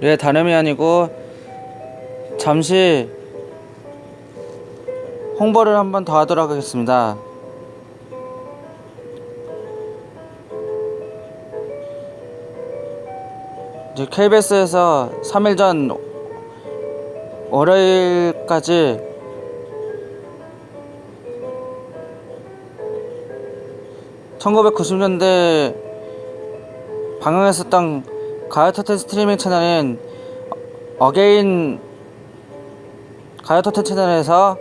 네, 다름이 아니고 잠시 홍보를 한번 더 하도록 하겠습니다. 이제 KBS에서 3일 전 월요일까지 (1990년대) 방영했었던 가요 톱텐 스트리밍 채널인 어게인 가요 톱텐 채널에서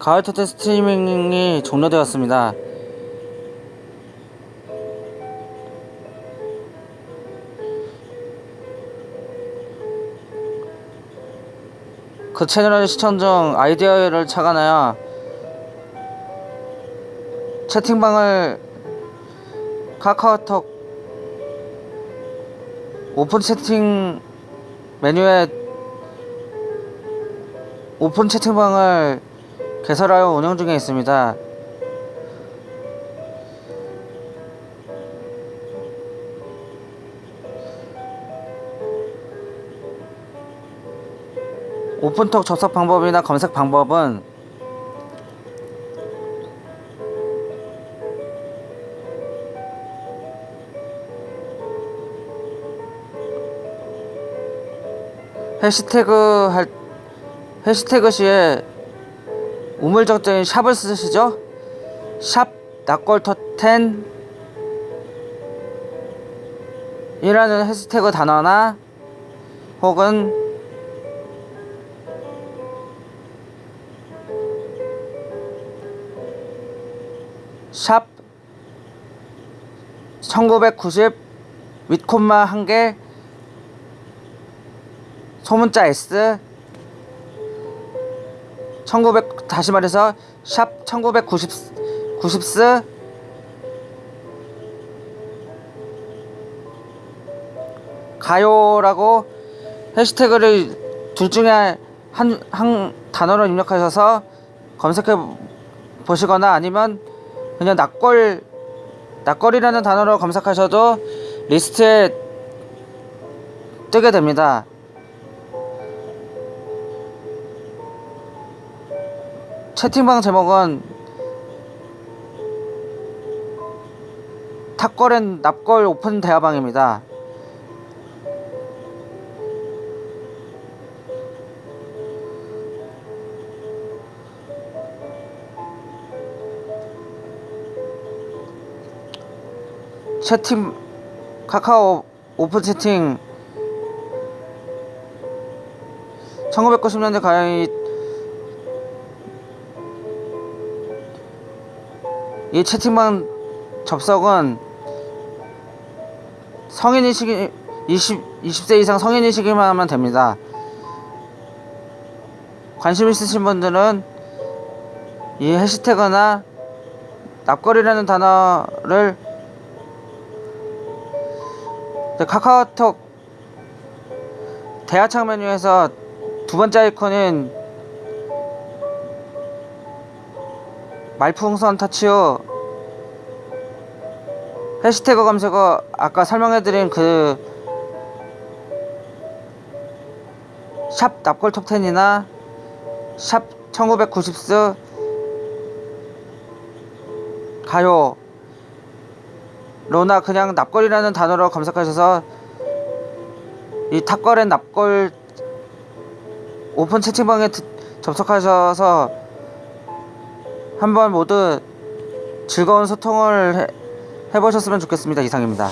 가요 톱텐 스트리밍이 종료되었습니다. 그 채널의 시청 중 아이디어를 착안하여 채팅방을 카카오톡 오픈 채팅 메뉴에 오픈 채팅방을 개설하여 운영 중에 있습니다. 오픈톡 접속 방법이나 검색 방법은 해시태그 할 해시태그 시에 우물적인 샵을 쓰시죠? 샵 낙골터텐 이라는 해시태그 단어나 혹은 샵 1990 윗콤마 한개 소문자 S 1900 다시 말해서 샵 1990 90스 가요라고 해시태그를 둘 중에 한, 한 단어로 입력하셔서 검색해 보시거나 아니면 그냥 낙골 낙골이라는 단어로 검색하셔도 리스트에 뜨게 됩니다. 채팅방 제목은 탁골앤 납골 오픈 대화방입니다. 채팅 카카오 오픈 채팅 1990년대 가요 이이 채팅방 접속은 성인이시기 20, 20세 이상 성인이시기만 하면 됩니다. 관심 있으신 분들은 이 해시태그나 납거리라는 단어를 카카오톡 대화창 메뉴에서 두 번째 아이콘인 말풍선 터치 후 해시태그 검색어 아까 설명해드린 그 샵 납골 톱10이나 샵 1990스 가요. 로나 그냥 납골이라는 단어로 검색하셔서 이 탑걸의 납골 오픈 채팅방에 접속하셔서 한번 모두 즐거운 소통을 해, 해보셨으면 좋겠습니다. 이상입니다.